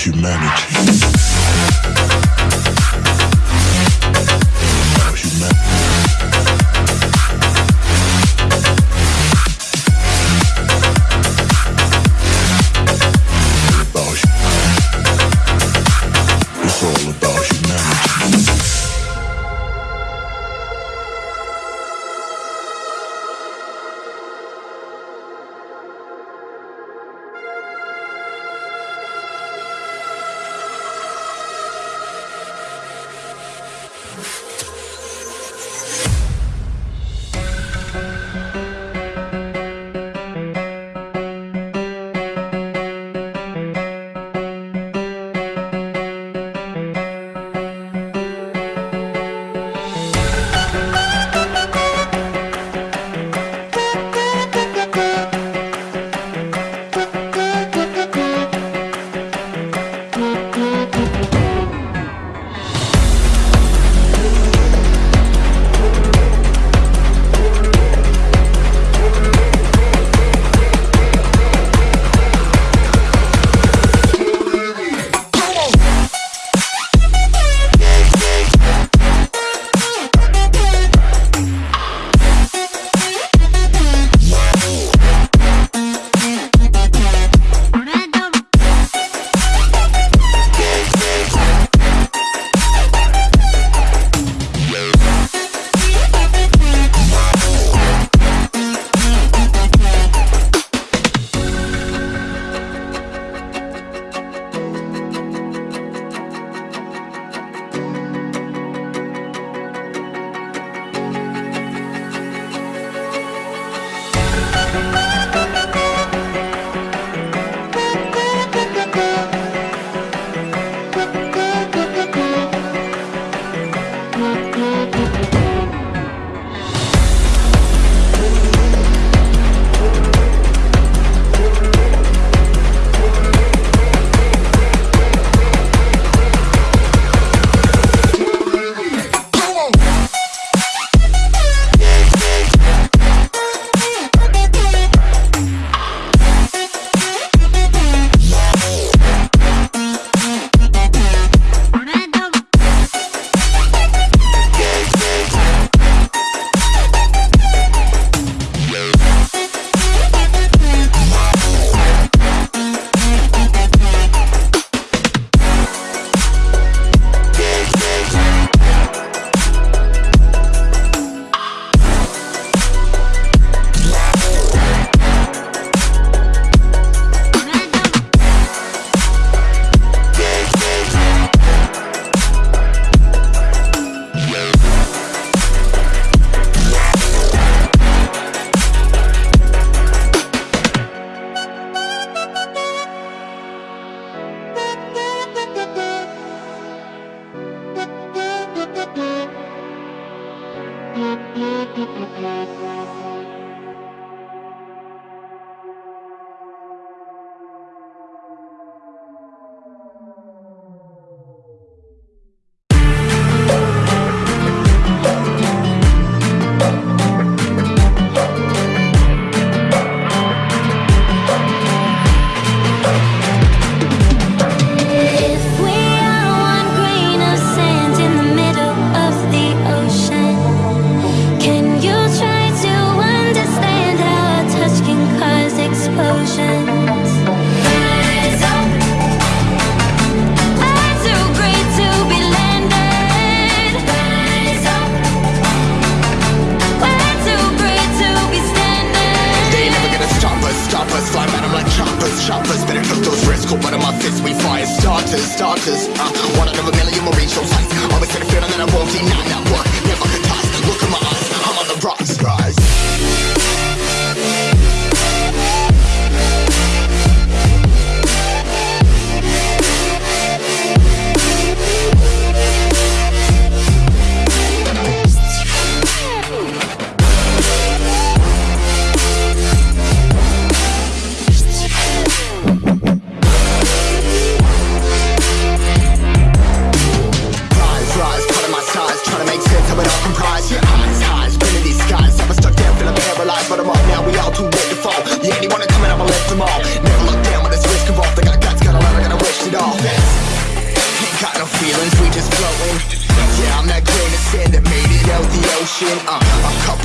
humanity.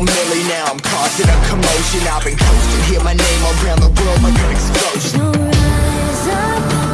Milli, now I'm causing a commotion. I've been coasting, hear my name around the world like an explosion. So rise up.